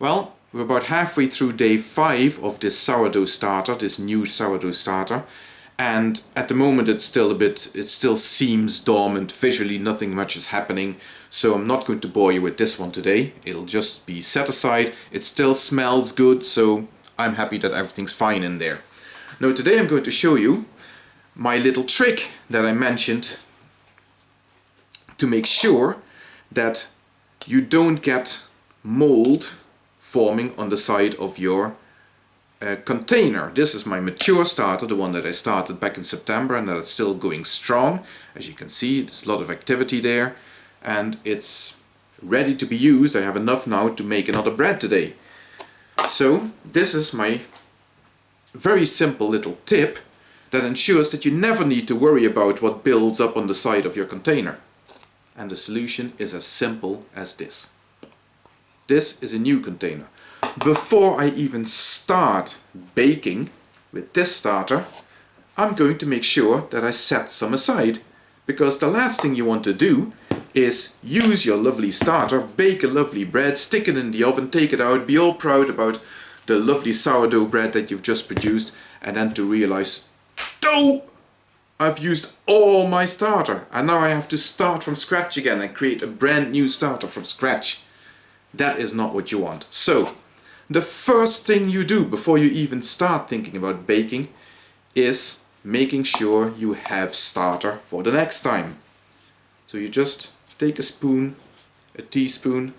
Well, we're about halfway through day five of this sourdough starter, this new sourdough starter. And at the moment it's still a bit, it still seems dormant. Visually nothing much is happening. So I'm not going to bore you with this one today. It'll just be set aside. It still smells good, so I'm happy that everything's fine in there. Now today I'm going to show you my little trick that I mentioned to make sure that you don't get mold forming on the side of your uh, container. This is my mature starter, the one that I started back in September and that is still going strong. As you can see, there's a lot of activity there and it's ready to be used. I have enough now to make another bread today. So this is my very simple little tip that ensures that you never need to worry about what builds up on the side of your container. And the solution is as simple as this. This is a new container. Before I even start baking with this starter, I'm going to make sure that I set some aside. Because the last thing you want to do is use your lovely starter, bake a lovely bread, stick it in the oven, take it out, be all proud about the lovely sourdough bread that you've just produced, and then to realize, oh, I've used all my starter, and now I have to start from scratch again and create a brand new starter from scratch. That is not what you want. So, the first thing you do before you even start thinking about baking is making sure you have starter for the next time. So you just take a spoon, a teaspoon,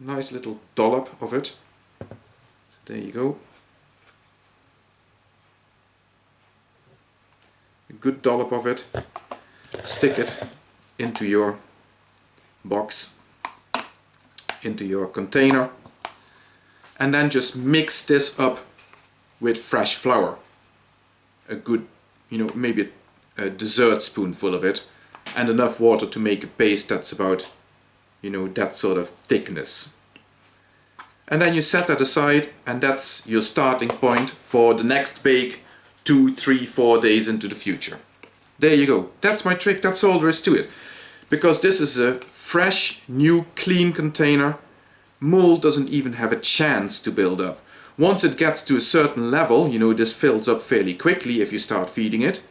nice little dollop of it. So there you go. A good dollop of it. Stick it into your box, into your container, and then just mix this up with fresh flour. A good, you know, maybe a dessert spoonful of it and enough water to make a paste that's about you know that sort of thickness and then you set that aside and that's your starting point for the next bake two three four days into the future there you go that's my trick that's all there is to it because this is a fresh new clean container mold doesn't even have a chance to build up once it gets to a certain level you know this fills up fairly quickly if you start feeding it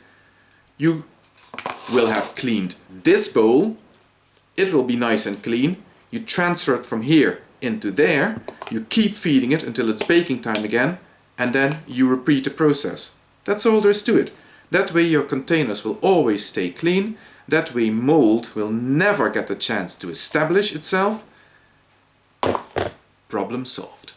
you will have cleaned this bowl. It will be nice and clean. You transfer it from here into there. You keep feeding it until it's baking time again. And then you repeat the process. That's all there is to it. That way your containers will always stay clean. That way mold will never get the chance to establish itself. Problem solved.